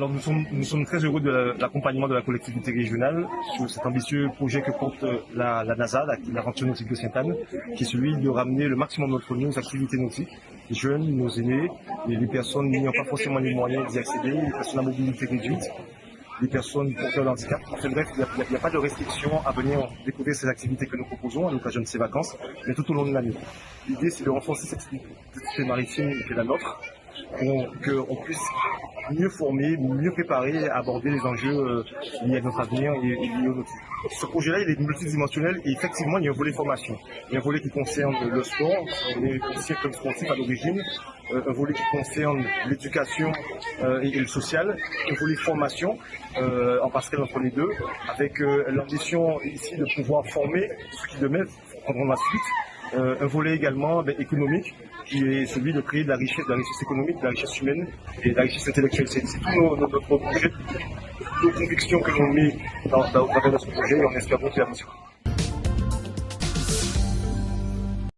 Alors nous sommes, très heureux de l'accompagnement de la collectivité régionale sur cet ambitieux projet que porte la, NASA, l'aventure nautique de Sainte-Anne, qui est celui de ramener le maximum d'entre nous aux activités nautiques, les jeunes, nos aînés, les personnes n'ayant pas forcément les moyens d'y accéder, les personnes à mobilité réduite, les personnes porteurs de handicap. Enfin bref, il n'y a, pas de restriction à venir découvrir ces activités que nous proposons à l'occasion de ces vacances, mais tout au long de l'année. L'idée, c'est de renforcer cette activité maritime qui est la nôtre, qu'on puisse mieux former, mieux préparer à aborder les enjeux euh, liés à notre avenir et, liés au. Ce projet-là, il est multidimensionnel et effectivement, il y a un volet formation. Il y a un volet qui concerne le sport, on est comme sportif à l'origine, euh, un volet qui concerne l'éducation euh, et, le social, un volet formation, en passerelle entre les deux, avec l'ambition ici de pouvoir former ceux qui demain prendront la suite, un volet également ben, économique qui est celui de créer de la richesse, de la richesse économique, de la richesse humaine et de la richesse intellectuelle. C'est tout notre projet, nos convictions que l'on met dans, dans, dans, notre projet et on espère qu'il mission.